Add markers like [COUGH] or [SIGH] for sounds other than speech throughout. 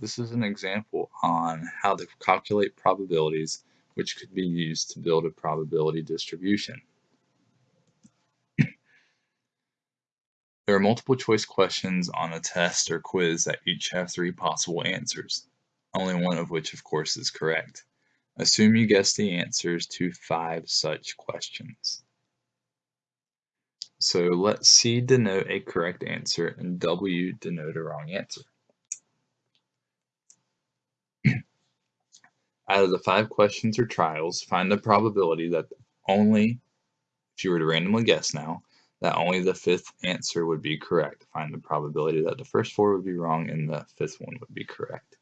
this is an example on how to calculate probabilities which could be used to build a probability distribution. [CLEARS THROAT] There are multiple choice questions on a test or quiz that each have three possible answers, only one of which of course is correct. Assume you guess the answers to five such questions. So let C denote a correct answer and W denote a wrong answer. Out of the five questions or trials, find the probability that only, if you were to randomly guess now, that only the fifth answer would be correct. Find the probability that the first four would be wrong and the fifth one would be correct.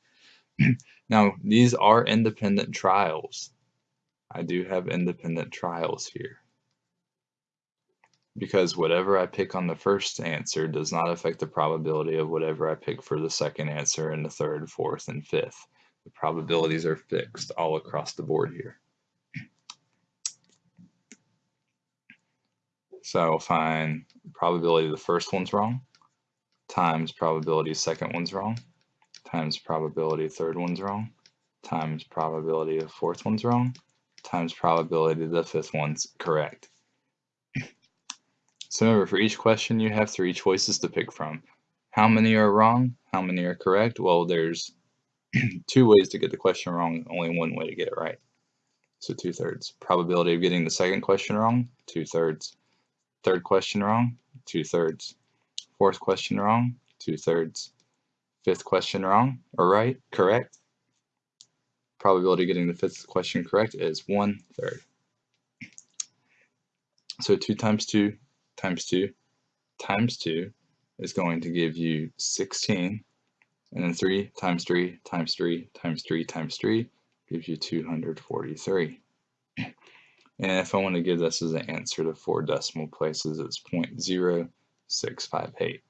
[CLEARS THROAT] now, these are independent trials. I do have independent trials here. Because whatever I pick on the first answer does not affect the probability of whatever I pick for the second answer and the third, fourth, and fifth. The probabilities are fixed all across the board here. So I will find probability the first one's wrong times probability second one's wrong times probability third one's wrong times probability the fourth one's wrong times probability the fifth one's correct. So remember, for each question you have three choices to pick from. How many are wrong? How many are correct? Well, there's [CLEARS THROAT] two ways to get the question wrong, only one way to get it right. So two thirds. Probability of getting the second question wrong, two thirds. Third question wrong, two thirds. Fourth question wrong, two thirds. Fifth question wrong or right, correct. Probability of getting the fifth question correct is one third. So 2 times 2 times 2 times 2 is going to give you 16. And then 3 times 3 times 3 times 3 times 3 gives you 243. And if I want to give this as an answer to four decimal places, it's 0.0658.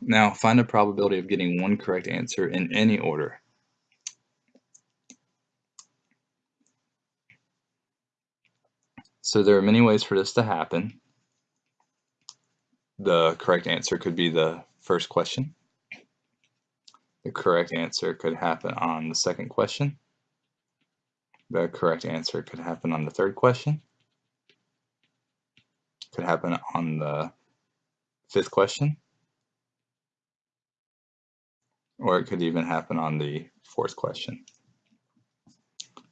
Now find the probability of getting one correct answer in any order. So there are many ways for this to happen. The correct answer could be the first question. The correct answer could happen on the second question. The correct answer could happen on the third question. Could happen on the fifth question. Or it could even happen on the fourth question.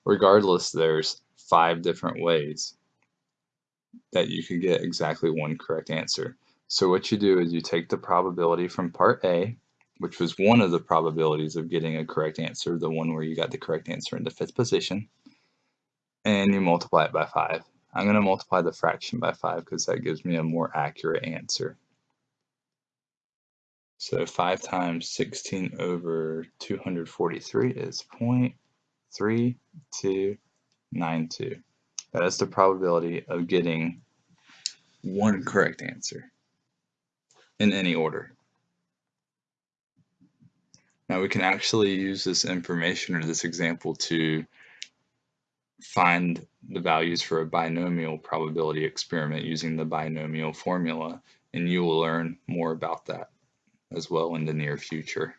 Regardless, there's five different ways that you could get exactly one correct answer. So what you do is you take the probability from part A which was one of the probabilities of getting a correct answer, the one where you got the correct answer in the fifth position, and you multiply it by 5. I'm going to multiply the fraction by 5 because that gives me a more accurate answer. So 5 times 16 over 243 is 0.3292. That is the probability of getting one correct answer in any order. Now we can actually use this information or this example to find the values for a binomial probability experiment using the binomial formula and you will learn more about that as well in the near future.